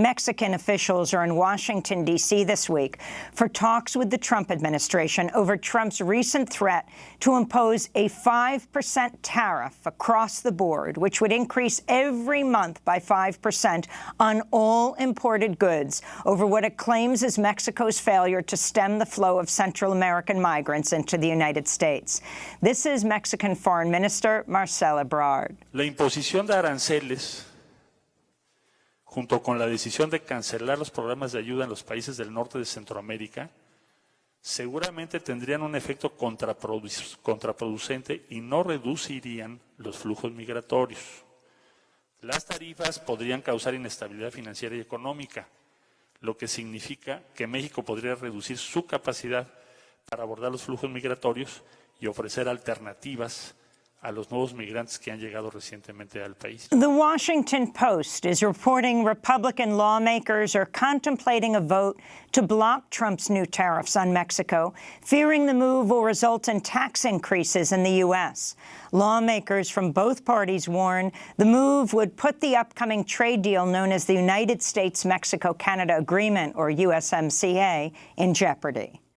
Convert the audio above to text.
Mexican officials are in Washington, D.C. this week for talks with the Trump administration over Trump's recent threat to impose a 5% tariff across the board, which would increase every month by 5% on all imported goods over what it claims is Mexico's failure to stem the flow of Central American migrants into the United States. This is Mexican Foreign Minister Marcelo Ebrard. La imposición de aranceles junto con la decisión de cancelar los programas de ayuda en los países del norte de Centroamérica, seguramente tendrían un efecto contraproducente y no reducirían los flujos migratorios. Las tarifas podrían causar inestabilidad financiera y económica, lo que significa que México podría reducir su capacidad para abordar los flujos migratorios y ofrecer alternativas a los nuevos migrantes que han llegado recientemente al país. The Washington Post is reporting Republican lawmakers are contemplating a vote to block Trump's new tariffs on Mexico, fearing the move will result in tax increases in the U.S. Lawmakers from both parties warn the move would put the upcoming trade deal known as the United States-Mexico-Canada Agreement, or USMCA, in jeopardy.